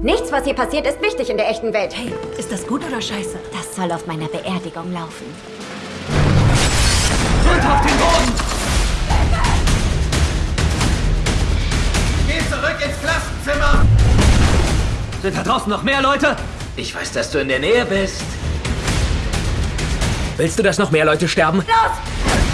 Nichts, was hier passiert, ist wichtig in der echten Welt. Hey, ist das gut oder scheiße? Das soll auf meiner Beerdigung laufen. Runter auf den Boden! Geh zurück ins Klassenzimmer! Sind da draußen noch mehr Leute? Ich weiß, dass du in der Nähe bist. Willst du, dass noch mehr Leute sterben? Los!